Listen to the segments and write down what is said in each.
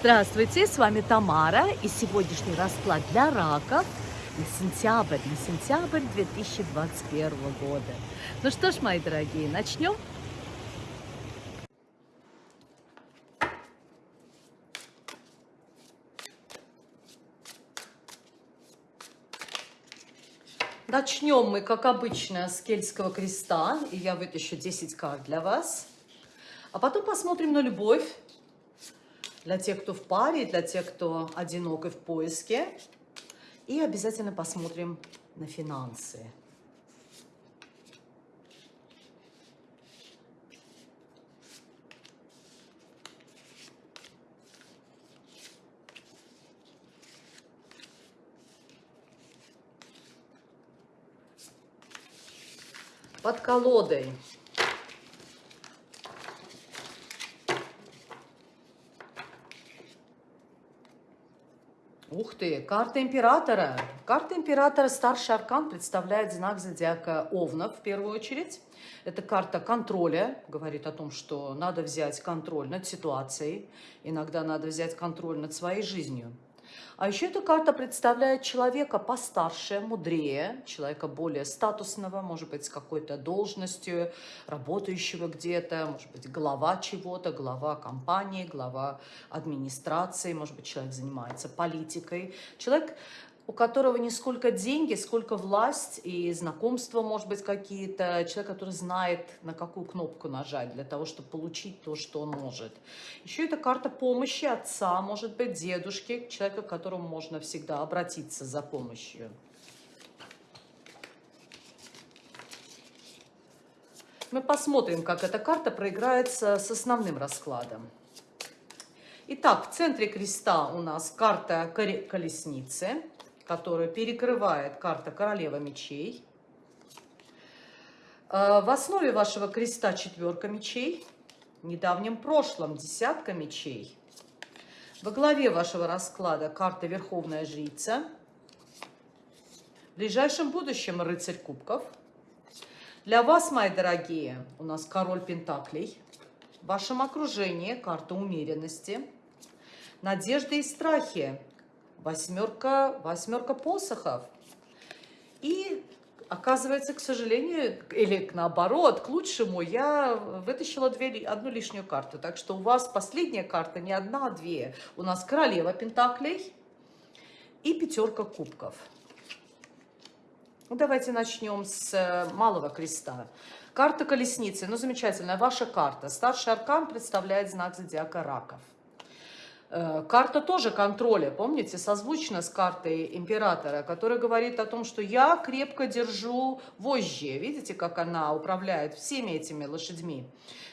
Здравствуйте, с вами Тамара и сегодняшний расклад для раков на сентябрь, на сентябрь 2021 года. Ну что ж, мои дорогие, начнем? Начнем мы, как обычно, с Кельтского креста, и я вытащу 10 карт для вас. А потом посмотрим на любовь, для тех, кто в паре, для тех, кто одинок и в поиске. И обязательно посмотрим на финансы. Под колодой Ух ты, карта императора. Карта императора, старший аркан, представляет знак зодиака Овна в первую очередь. Это карта контроля, говорит о том, что надо взять контроль над ситуацией, иногда надо взять контроль над своей жизнью. А еще эта карта представляет человека постарше, мудрее, человека более статусного, может быть, с какой-то должностью, работающего где-то, может быть, глава чего-то, глава компании, глава администрации, может быть, человек занимается политикой. Человек у которого не сколько деньги, сколько власть и знакомства, может быть, какие-то. Человек, который знает, на какую кнопку нажать для того, чтобы получить то, что он может. Еще это карта помощи отца, может быть, дедушки, человека, к которому можно всегда обратиться за помощью. Мы посмотрим, как эта карта проиграется с основным раскладом. Итак, в центре креста у нас карта колесницы которую перекрывает карта Королева мечей. Э, в основе вашего креста четверка мечей, в недавнем прошлом десятка мечей. Во главе вашего расклада карта Верховная Жрица. В ближайшем будущем рыцарь кубков. Для вас, мои дорогие, у нас король пентаклей. В вашем окружении карта умеренности. Надежды и страхи восьмерка, восьмерка посохов. И оказывается, к сожалению, или наоборот, к лучшему, я вытащила две, одну лишнюю карту. Так что у вас последняя карта не одна, а две. У нас королева пентаклей и пятерка кубков. Ну, давайте начнем с э, малого креста. Карта колесницы. Ну, замечательная ваша карта. Старший аркан представляет знак зодиака раков. Э, карта тоже контроля, помните, созвучна с картой императора, которая говорит о том, что я крепко держу вожжи. Видите, как она управляет всеми этими лошадьми?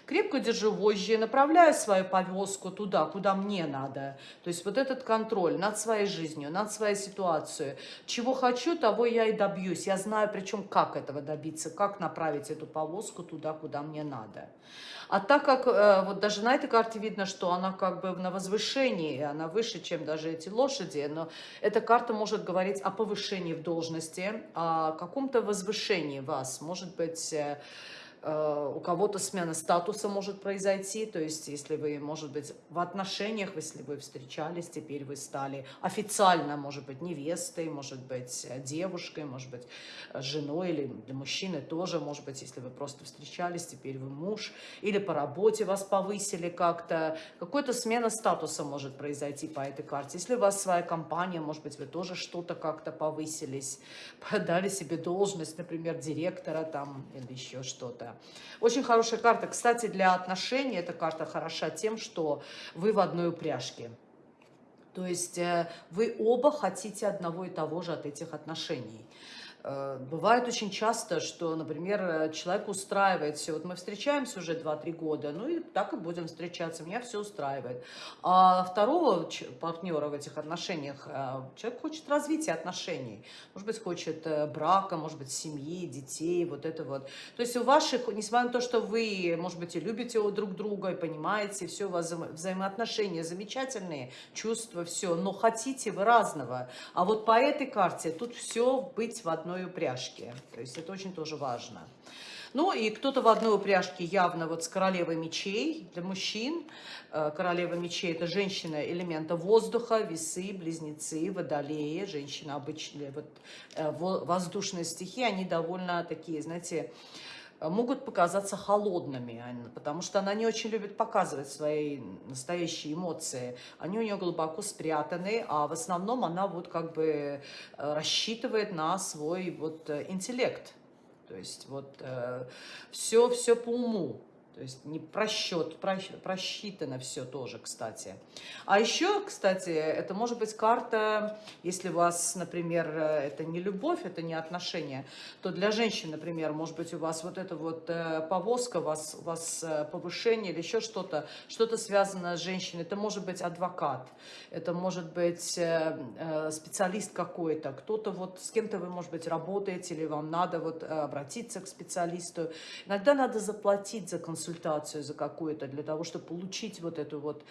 Крепко держу вожжи, направляю свою повозку туда, куда мне надо. То есть вот этот контроль над своей жизнью, над своей ситуацией. Чего хочу, того я и добьюсь. Я знаю, причем, как этого добиться, как направить эту повозку туда, куда мне надо. А так как э, вот даже на этой карте видно, что она как бы на возвышении, она выше, чем даже эти лошади, но эта карта может говорить о повышении в должности, о каком-то возвышении вас, может быть Э, у кого-то смена статуса может произойти, то есть если вы, может быть, в отношениях, если вы встречались, теперь вы стали официально, может быть, невестой, может быть, девушкой, может быть, женой или для мужчины тоже, может быть, если вы просто встречались, теперь вы муж, или по работе вас повысили как-то, какая-то смена статуса может произойти по этой карте. Если у вас своя компания, может быть, вы тоже что-то как-то повысились, дали себе должность, например, директора там или еще что-то. Очень хорошая карта. Кстати, для отношений эта карта хороша тем, что вы в одной упряжке. То есть э, вы оба хотите одного и того же от этих отношений. Э, бывает очень часто, что, например, э, человек устраивает все. Вот мы встречаемся уже 2-3 года, ну и так и будем встречаться, меня все устраивает. А второго партнера в этих отношениях, э, человек хочет развития отношений. Может быть, хочет брака, может быть, семьи, детей, вот это вот. То есть у ваших, несмотря на то, что вы, может быть, и любите друг друга, и понимаете, все у вас вза взаимоотношения замечательные, чувства, все, но хотите вы разного. А вот по этой карте тут все быть в одной одной упряжки. То есть это очень тоже важно. Ну и кто-то в одной упряжке явно вот с королевой мечей для мужчин. Э, королева мечей это женщина элемента воздуха, весы, близнецы, водолеи. Женщина обычная, вот э, воздушные стихи, они довольно такие, знаете, могут показаться холодными, потому что она не очень любит показывать свои настоящие эмоции. Они у нее глубоко спрятаны, а в основном она вот как бы э, рассчитывает на свой вот э, интеллект. То есть вот э, все, все по уму. То есть не просчет, просчитано все тоже, кстати. А еще, кстати, это может быть карта, если у вас, например, это не любовь, это не отношения, то для женщин, например, может быть у вас вот эта вот э, повозка, у вас, у вас э, повышение или еще что-то, что-то связанное с женщиной. Это может быть адвокат, это может быть э, специалист какой-то, кто-то вот с кем-то вы, может быть, работаете или вам надо вот обратиться к специалисту. Иногда надо заплатить за консультацию консультацию за какую-то, для того, чтобы получить вот эту вот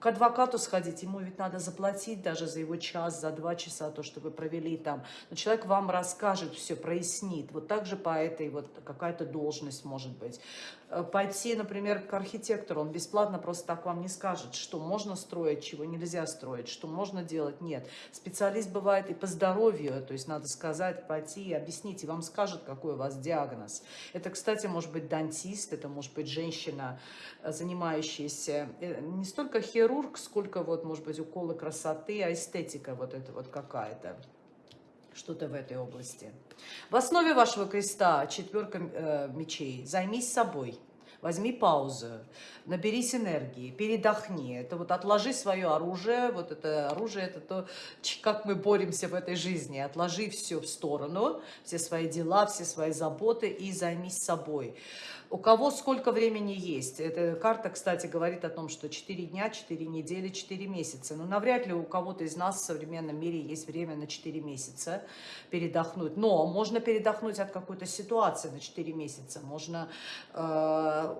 к адвокату сходить, ему ведь надо заплатить даже за его час, за два часа, то, что вы провели там. Но человек вам расскажет все, прояснит. Вот так же по этой вот какая-то должность может быть. Э, пойти, например, к архитектору, он бесплатно просто так вам не скажет, что можно строить, чего нельзя строить, что можно делать, нет. Специалист бывает и по здоровью, то есть надо сказать, пойти и объяснить, и вам скажет, какой у вас диагноз. Это, кстати, может быть дантист, это может быть женщина, э, занимающаяся э, не столько хирург, сколько вот, может быть, уколы красоты, а эстетика вот это вот какая-то что-то в этой области. В основе вашего креста четверка э, мечей. Займись собой. Возьми паузу, наберись энергии, передохни. Это вот отложи свое оружие. Вот это оружие, это то, как мы боремся в этой жизни. Отложи все в сторону, все свои дела, все свои заботы и займись собой. У кого сколько времени есть. Эта карта, кстати, говорит о том, что 4 дня, 4 недели, 4 месяца. Но навряд ли у кого-то из нас в современном мире есть время на 4 месяца передохнуть. Но можно передохнуть от какой-то ситуации на 4 месяца. Можно э,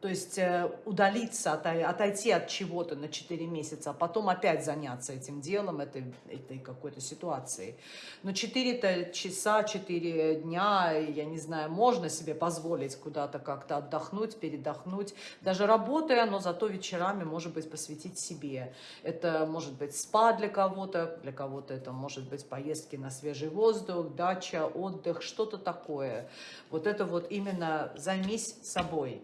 то есть э, удалиться, отойти от чего-то на 4 месяца, а потом опять заняться этим делом, этой, этой какой-то ситуацией. Но 4 часа, 4 дня, я не знаю, можно себе позволить куда-то как-то отдохнуть, передохнуть, даже работая, но зато вечерами, может быть, посвятить себе. Это может быть спа для кого-то, для кого-то это может быть поездки на свежий воздух, дача, отдых, что-то такое. Вот это вот именно займись собой.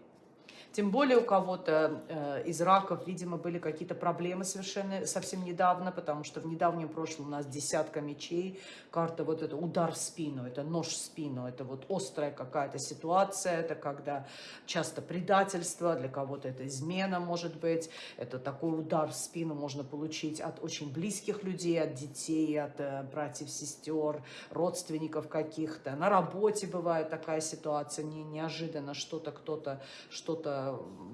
Тем более у кого-то э, из раков, видимо, были какие-то проблемы совершенно совсем недавно, потому что в недавнем прошлом у нас десятка мечей, карта вот это удар в спину, это нож в спину, это вот острая какая-то ситуация, это когда часто предательство, для кого-то это измена может быть, это такой удар в спину можно получить от очень близких людей, от детей, от э, братьев, сестер, родственников каких-то. На работе бывает такая ситуация, не, неожиданно что-то кто-то что-то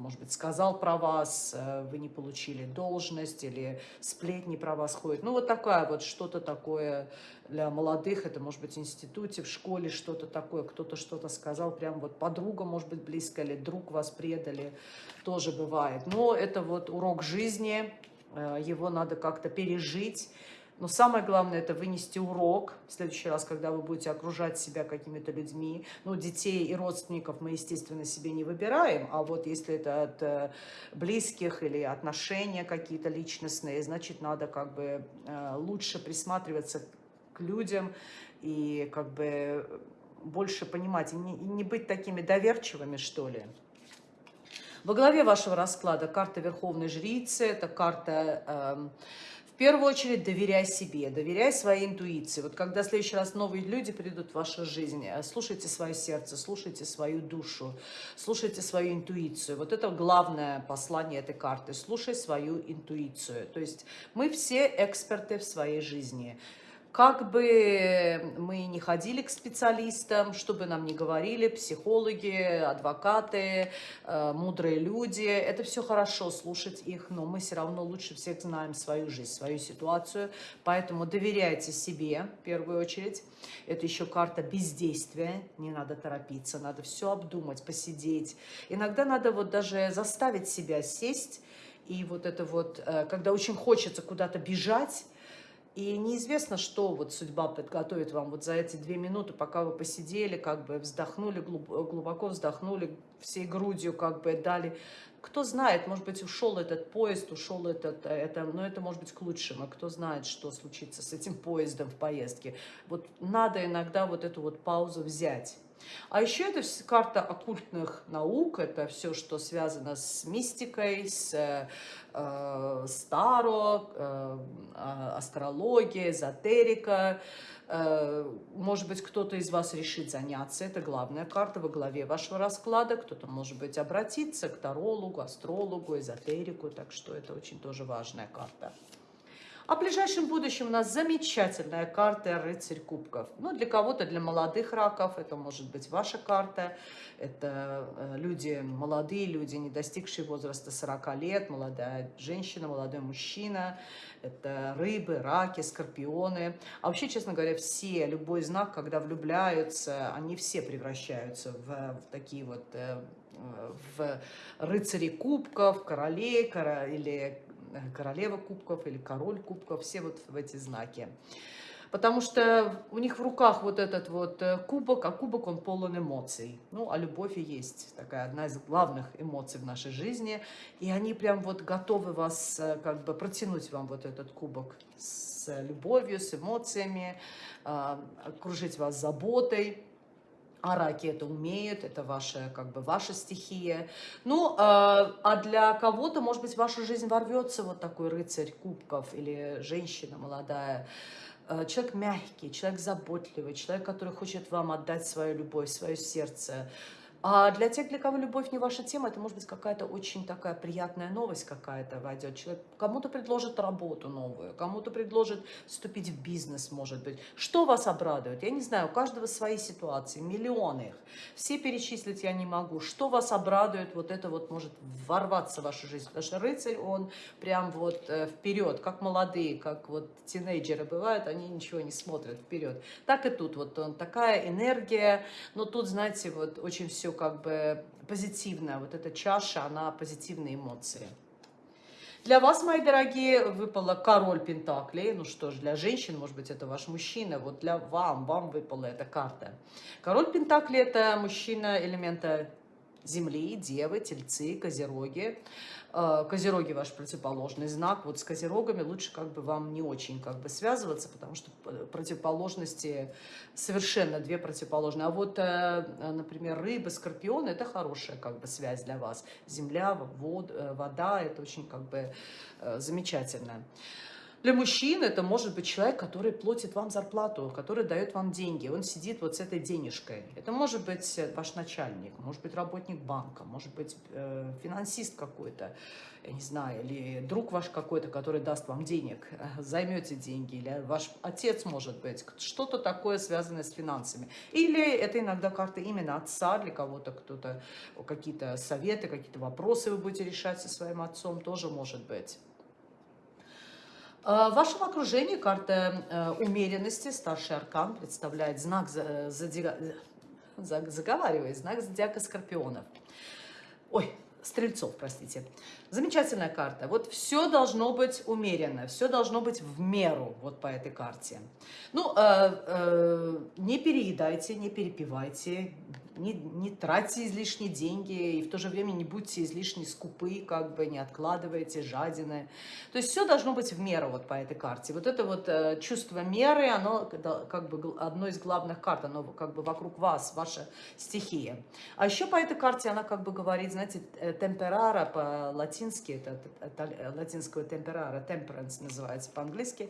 может быть, сказал про вас, э, вы не получили должность, или сплетни про вас ходят. Ну, вот такая вот, что-то такое для молодых, это может быть в институте, в школе, что-то такое, кто-то что-то сказал, прям вот подруга, может быть, близкая, или друг вас предали, тоже бывает. Но это вот урок жизни, э, его надо как-то пережить, но самое главное, это вынести урок в следующий раз, когда вы будете окружать себя какими-то людьми. Ну, детей и родственников мы, естественно, себе не выбираем, а вот если это от э, близких или отношения какие-то личностные, значит, надо как бы э, лучше присматриваться к людям и как бы больше понимать, и не, и не быть такими доверчивыми, что ли. Во главе вашего расклада карта Верховной Жрицы, это карта... Э, первую очередь доверяй себе, доверяй своей интуиции. Вот когда в следующий раз новые люди придут в вашу жизнь, э, слушайте свое сердце, слушайте свою душу, слушайте свою интуицию. Вот это главное послание этой карты. Слушай свою интуицию. То есть мы все эксперты в своей жизни. Как бы мы не ходили к специалистам, что бы нам ни говорили, психологи, адвокаты, э, мудрые люди, это все хорошо слушать их, но мы все равно лучше всех знаем свою жизнь, свою ситуацию, поэтому доверяйте себе в первую очередь. Это еще карта бездействия, не надо торопиться, надо все обдумать, посидеть. Иногда надо вот даже заставить себя сесть, и вот это вот, э, когда очень хочется куда-то бежать, И неизвестно, что вот судьба подготовит вам вот за эти две минуты, пока вы посидели, как бы вздохнули, глубоко вздохнули, всей грудью как бы дали. Кто знает, может быть, ушел этот поезд, ушел этот, это, но это может быть к лучшему. Кто знает, что случится с этим поездом в поездке. Вот надо иногда вот эту вот паузу взять. А еще это карта оккультных наук, это все, что связано с мистикой, с э, старо, э, а, астрология, эзотерика. Э, может быть, кто-то из вас решит заняться, это главная карта во главе вашего расклада, кто-то, может быть, обратиться к тарологу, астрологу, эзотерику, так что это очень тоже важная карта. А ближайшем будущем у нас замечательная карта «Рыцарь кубков». Ну, для кого-то, для молодых раков, это может быть ваша карта. Это э, люди, молодые люди, не достигшие возраста 40 лет, молодая женщина, молодой мужчина. Это рыбы, раки, скорпионы. А вообще, честно говоря, все, любой знак, когда влюбляются, они все превращаются в, в такие вот э, в рыцари кубков, королей или Э, королева кубков или король кубков, все вот в эти знаки. Потому что у них в руках вот этот вот э, кубок, а кубок он полон эмоций. Ну, а любовь и есть такая одна из главных эмоций в нашей жизни. И они прям вот готовы вас, э, как бы протянуть вам вот этот кубок с любовью, с эмоциями, окружить вас заботой. А раки это умеют, это ваша, как бы, ваша стихия. Ну, э, а для кого-то, может быть, в вашу жизнь ворвется вот такой рыцарь кубков или женщина молодая. Э, человек мягкий, человек заботливый, человек, который хочет вам отдать свою любовь, свое сердце, а для тех, для кого любовь не ваша тема, это может быть какая-то очень такая приятная новость какая-то войдет. Человек кому-то предложит работу новую, кому-то предложит вступить в бизнес, может быть. Что вас обрадует? Я не знаю, у каждого свои ситуации, миллионы их. Все перечислить я не могу. Что вас обрадует, вот это вот может ворваться в вашу жизнь. Потому что рыцарь, он прям вот э, вперед, как молодые, как вот тинейджеры бывают, они ничего не смотрят вперед. Так и тут, вот он, такая энергия, но тут, знаете, вот очень все как бы позитивная. Вот эта чаша, она позитивные эмоции. Для вас, мои дорогие, выпала король Пентаклей. Ну что ж, для женщин, может быть, это ваш мужчина. Вот для вам, вам выпала эта карта. Король Пентаклей – это мужчина элемента Земли, Девы, Тельцы, Козероги. Э, козероги ваш противоположный знак. Вот с козерогами лучше как бы вам не очень как бы связываться, потому что противоположности совершенно две противоположные. А вот, э, например, рыбы, скорпионы – это хорошая как бы связь для вас. Земля, вод, э, вода – это очень как бы замечательно. Для мужчин это может быть человек, который платит вам зарплату, который дает вам деньги. Он сидит вот с этой денежкой. Это может быть ваш начальник, может быть работник банка, может быть э, финансист какой-то, я не знаю, или друг ваш какой-то, который даст вам денег, э, займете деньги, или ваш отец, может быть, что-то такое связанное с финансами. Или это иногда карта именно отца для кого-то, кто-то, какие-то советы, какие-то вопросы вы будете решать со своим отцом, тоже может быть. А, в вашем окружении карта э, умеренности, старший аркан, представляет знак зодиака, заговаривает, знак зодиака скорпионов. Ой, стрельцов, простите. Замечательная карта. Вот все должно быть умеренно, все должно быть в меру вот по этой карте. Ну, э, э, не переедайте, не перепивайте, не, не тратьте излишние деньги, и в то же время не будьте излишне скупы, как бы не откладывайте, жадины. То есть все должно быть в меру вот по этой карте. Вот это вот э, чувство меры, оно как бы одно из главных карт, оно как бы вокруг вас, ваша стихия. А еще по этой карте она как бы говорит, знаете, э, темперара по-латински, это, это, латинского темперара, temperance называется по-английски,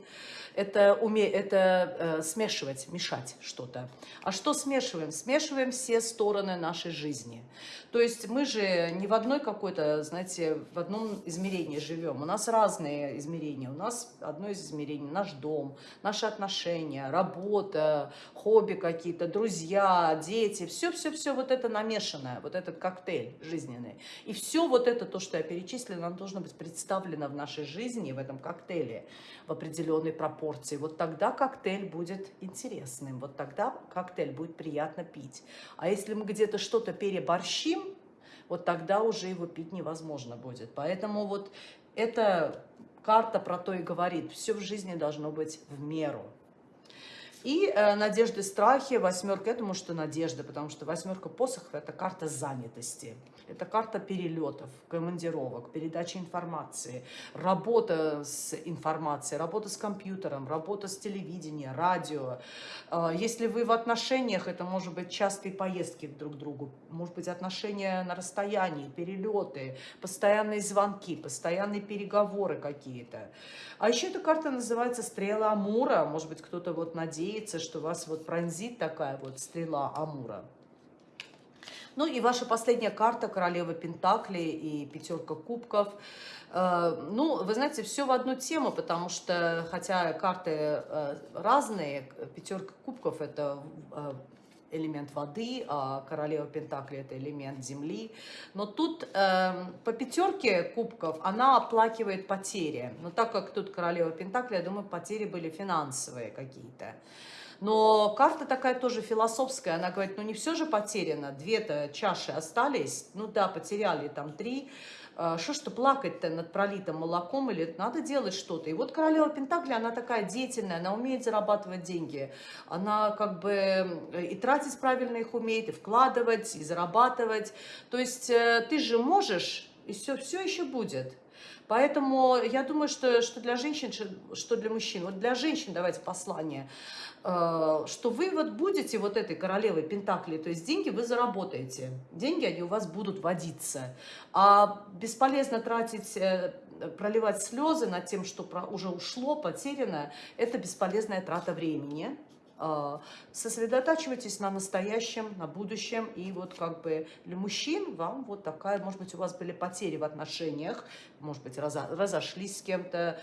это, уме, это э, смешивать, мешать что-то. А что смешиваем? Смешиваем все стороны нашей жизни. То есть мы же не в одной какой-то, знаете, в одном измерении живем. У нас разные измерения. У нас одно из измерений – наш дом, наши отношения, работа, хобби какие-то, друзья, дети. Все-все-все вот это намешанное, вот этот коктейль жизненный. И все вот это, то, что я перечислила, должно быть представлено в нашей жизни, в этом коктейле в определенной пропорции. Вот тогда коктейль будет интересным, вот тогда коктейль будет приятно пить. А если мы где-то что-то переборщим, вот тогда уже его пить невозможно будет. Поэтому вот это карта про то и говорит. Все в жизни должно быть в меру. И э, надежды, страхи, восьмерка, я думаю, что надежда, потому что восьмерка посохов – это карта занятости. Это карта перелетов, командировок, передачи информации, работа с информацией, работа с компьютером, работа с телевидением, радио. А, если вы в отношениях, это может быть частые поездки друг к другу, может быть отношения на расстоянии, перелеты, постоянные звонки, постоянные переговоры какие-то. А еще эта карта называется стрела Амура. Может быть, кто-то вот надеется, что вас вот пронзит такая вот стрела Амура. Ну и ваша последняя карта, королева Пентакли и пятерка кубков. Э, ну, вы знаете, все в одну тему, потому что, хотя карты э, разные, пятерка кубков – это э, элемент воды, а королева Пентакли – это элемент земли. Но тут по пятерке кубков она оплакивает потери. Но так как тут королева Пентакли, я думаю, потери были финансовые какие-то. Но карта такая тоже философская, она говорит, ну не все же потеряно, две-то чаши остались, ну да, потеряли там три, а, что что плакать-то над пролитым молоком, или надо делать что-то. И вот королева Пентакли, она такая деятельная, она умеет зарабатывать деньги, она как бы и тратить правильно их умеет, и вкладывать, и зарабатывать. То есть э, ты же можешь, и все, все еще будет. Поэтому я думаю, что, что для женщин, что для мужчин. Вот для женщин давайте послание. Э, что вы вот будете вот этой королевой Пентакли, то есть деньги вы заработаете, деньги они у вас будут водиться, а бесполезно тратить, э, проливать слезы над тем, что уже ушло, потеряно, это бесполезная трата времени, сосредотачивайтесь на настоящем, на будущем. И вот как бы для мужчин вам вот такая, может быть, у вас были потери в отношениях, может быть, разошлись с кем-то,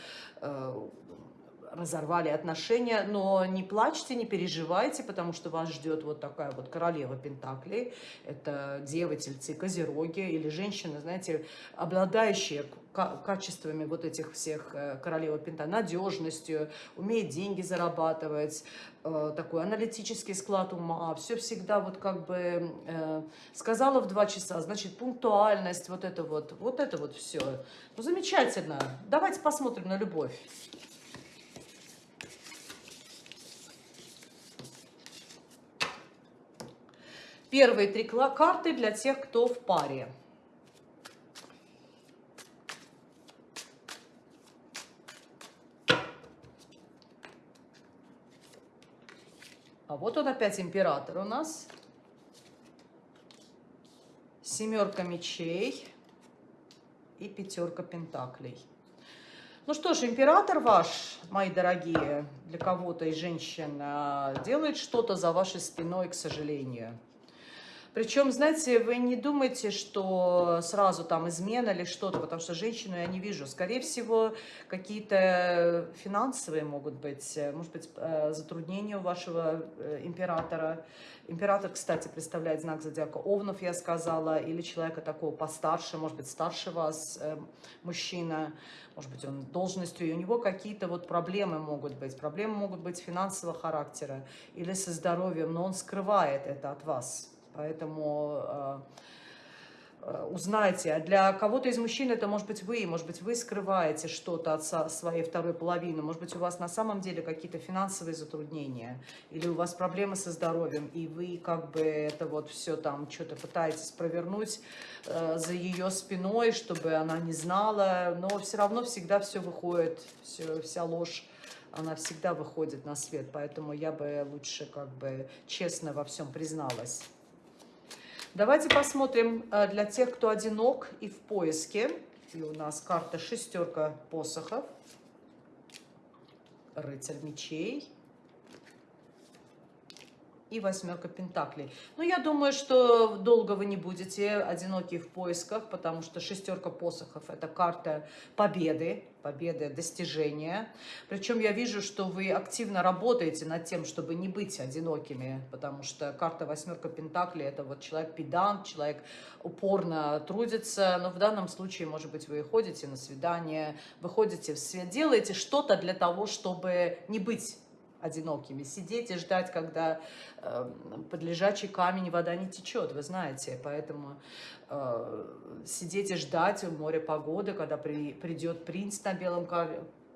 разорвали отношения, но не плачьте, не переживайте, потому что вас ждет вот такая вот королева Пентаклей. Это девы, тельцы, козероги или женщины, знаете, обладающие качествами вот этих всех э, королевы Пента, надежностью, умеет деньги зарабатывать, э, такой аналитический склад ума, все всегда вот как бы э, сказала в два часа, значит, пунктуальность, вот это вот, вот это вот все. Ну, замечательно. Давайте посмотрим на любовь. Первые три карты для тех, кто в паре. А вот он опять император у нас. Семерка мечей и пятерка пентаклей. Ну что ж, император ваш, мои дорогие, для кого-то из женщин, а, делает что-то за вашей спиной, к сожалению. Причем, знаете, вы не думайте, что сразу там измена или что-то, потому что женщину я не вижу. Скорее всего, какие-то финансовые могут быть, может быть, э, затруднения у вашего э, императора. Император, кстати, представляет знак зодиака Овнов, я сказала, или человека такого постарше, может быть, старше вас, э, мужчина, может быть, он должностью, и у него какие-то вот проблемы могут быть. Проблемы могут быть финансового характера или со здоровьем, но он скрывает это от вас. Поэтому э, э, узнайте. А для кого-то из мужчин это может быть вы, может быть, вы скрываете что-то от своей второй половины, может быть, у вас на самом деле какие-то финансовые затруднения, или у вас проблемы со здоровьем, и вы как бы это вот все там что-то пытаетесь провернуть э, за ее спиной, чтобы она не знала, но все равно всегда все выходит, все, вся ложь она всегда выходит на свет, поэтому я бы лучше как бы честно во всем призналась. Давайте посмотрим э, для тех, кто одинок и в поиске. И у нас карта шестерка посохов, рыцарь мечей и восьмерка пентаклей. Ну, я думаю, что долго вы не будете одиноки в поисках, потому что шестерка посохов – это карта победы, победы, достижения. Причем я вижу, что вы активно работаете над тем, чтобы не быть одинокими, потому что карта восьмерка пентаклей – это вот человек педант, человек упорно трудится, но в данном случае, может быть, вы ходите на свидание, выходите в свет, делаете что-то для того, чтобы не быть одинокими. Сидеть и ждать, когда э, под лежачий камень вода не течет, вы знаете. Поэтому э, сидеть и ждать в море погоды, когда при, придет принц на белом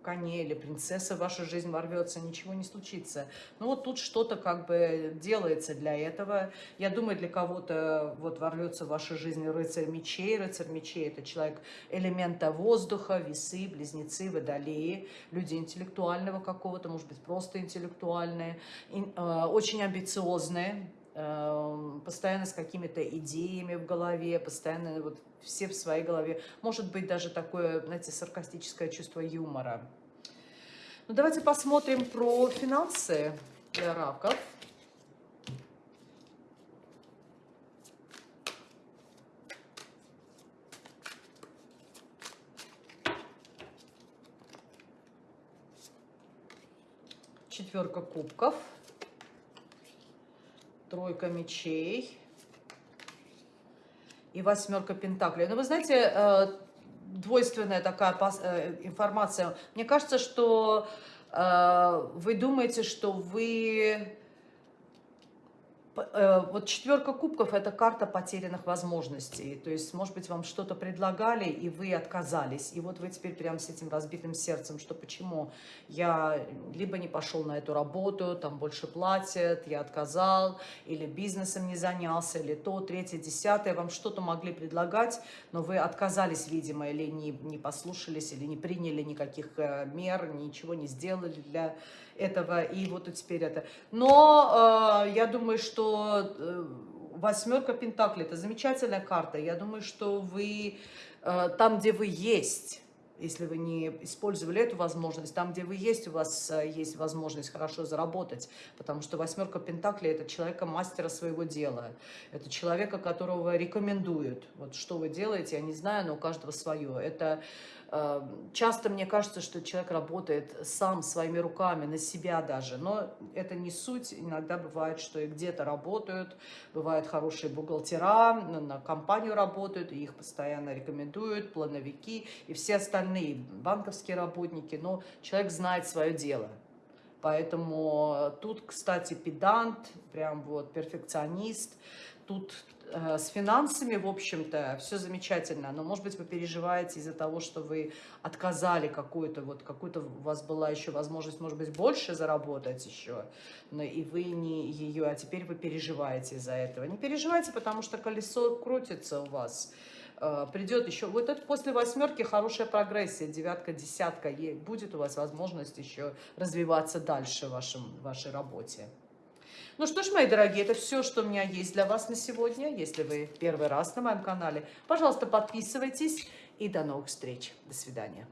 коне или принцесса в вашу жизнь ворвется, ничего не случится. Ну вот тут что-то как бы делается для этого. Я думаю, для кого-то вот ворвется в вашу жизнь рыцарь мечей. Рыцарь мечей – это человек элемента воздуха, весы, близнецы, водолеи, люди интеллектуального какого-то, может быть, просто интеллектуальные, э, очень амбициозные, постоянно с какими-то идеями в голове, постоянно вот все в своей голове. Может быть, даже такое, знаете, саркастическое чувство юмора. Ну, давайте посмотрим про финансы для раков. Четверка кубков тройка мечей и восьмерка пентаклей. Ну, вы знаете, э, двойственная такая э, информация. Мне кажется, что э, вы думаете, что вы вот четверка кубков – это карта потерянных возможностей. То есть, может быть, вам что-то предлагали, и вы отказались. И вот вы теперь прям с этим разбитым сердцем, что почему я либо не пошел на эту работу, там больше платят, я отказал, или бизнесом не занялся, или то, третье, десятое. Вам что-то могли предлагать, но вы отказались, видимо, или не, не послушались, или не приняли никаких э, мер, ничего не сделали для этого, и вот теперь это. Но э, я думаю, что э, восьмерка Пентаклей – это замечательная карта. Я думаю, что вы э, там, где вы есть, если вы не использовали эту возможность, там, где вы есть, у вас э, есть возможность хорошо заработать, потому что восьмерка Пентаклей – это человека мастера своего дела, это человека, которого рекомендуют. Вот что вы делаете, я не знаю, но у каждого свое. Это часто мне кажется, что человек работает сам своими руками, на себя даже, но это не суть. Иногда бывает, что и где-то работают, бывают хорошие бухгалтера, на компанию работают, и их постоянно рекомендуют, плановики и все остальные банковские работники, но человек знает свое дело. Поэтому тут, кстати, педант, прям вот перфекционист, тут Э, с финансами, в общем-то, все замечательно, но, может быть, вы переживаете из-за того, что вы отказали какую-то, вот какую-то у вас была еще возможность, может быть, больше заработать еще, но и вы не ее, а теперь вы переживаете из-за этого. Не переживайте, потому что колесо крутится у вас, э, придет еще, вот это после восьмерки хорошая прогрессия, девятка, десятка, будет у вас возможность еще развиваться дальше в вашем, в вашей работе. Ну что ж, мои дорогие, это все, что у меня есть для вас на сегодня. Если вы первый раз на моем канале, пожалуйста, подписывайтесь. И до новых встреч. До свидания.